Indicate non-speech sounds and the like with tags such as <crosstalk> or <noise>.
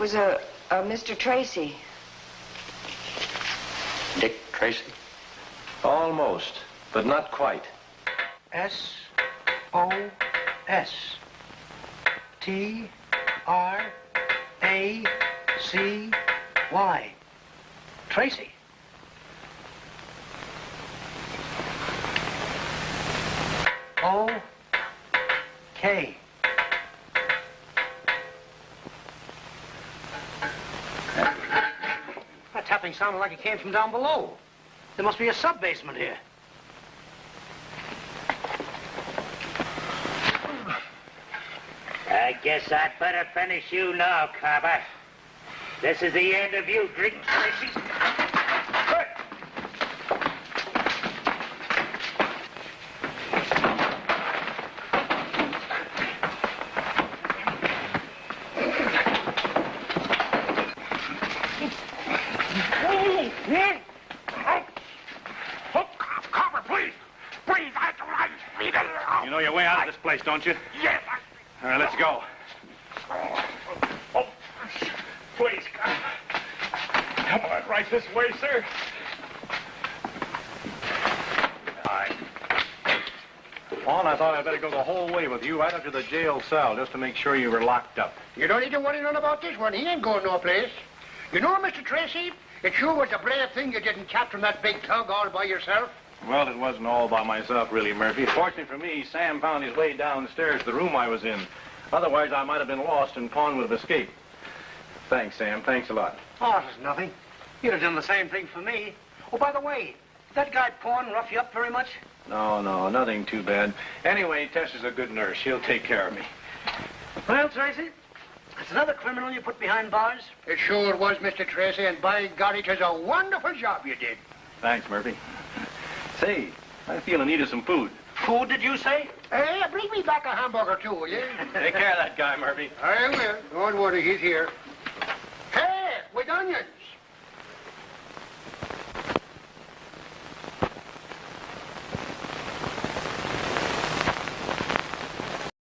was a, a Mr. Tracy. Dick Tracy? Almost, but not quite. S O S T R A C Y. Tracy. O K. tapping sounded like it came from down below. There must be a sub-basement here. I guess I'd better finish you now, Carver. This is the end of you, drink. Carver, please. Please, I, I need a... You know your way out of this place, don't you? Yes, All right, let's go. Oh, please, come. Come on, right this way, sir. Hi. Paul, I thought I'd better go the whole way with you right up to the jail cell just to make sure you were locked up. You don't need to worry none about this one. He ain't going no place. You know, Mr. Tracy, it sure was a brave thing you didn't captain that big tug all by yourself. Well, it wasn't all by myself, really, Murphy. Fortunately for me, Sam found his way downstairs to the room I was in. Otherwise, I might have been lost and Pawn would have escaped. Thanks, Sam. Thanks a lot. Oh, it's nothing. You'd have done the same thing for me. Oh, by the way, did that guy Pawn rough you up very much? No, no, nothing too bad. Anyway, Tess is a good nurse. She'll take care of me. Well, Tracy, that's another criminal you put behind bars. It sure was, Mr. Tracy, and by God, it was a wonderful job you did. Thanks, Murphy. Say, I feel in need of some food. Food, did you say? Hey, bring me back a hamburger, too, will you? <laughs> Take care of that guy, Murphy. I will. Don't worry, he's here. Hey, with onions.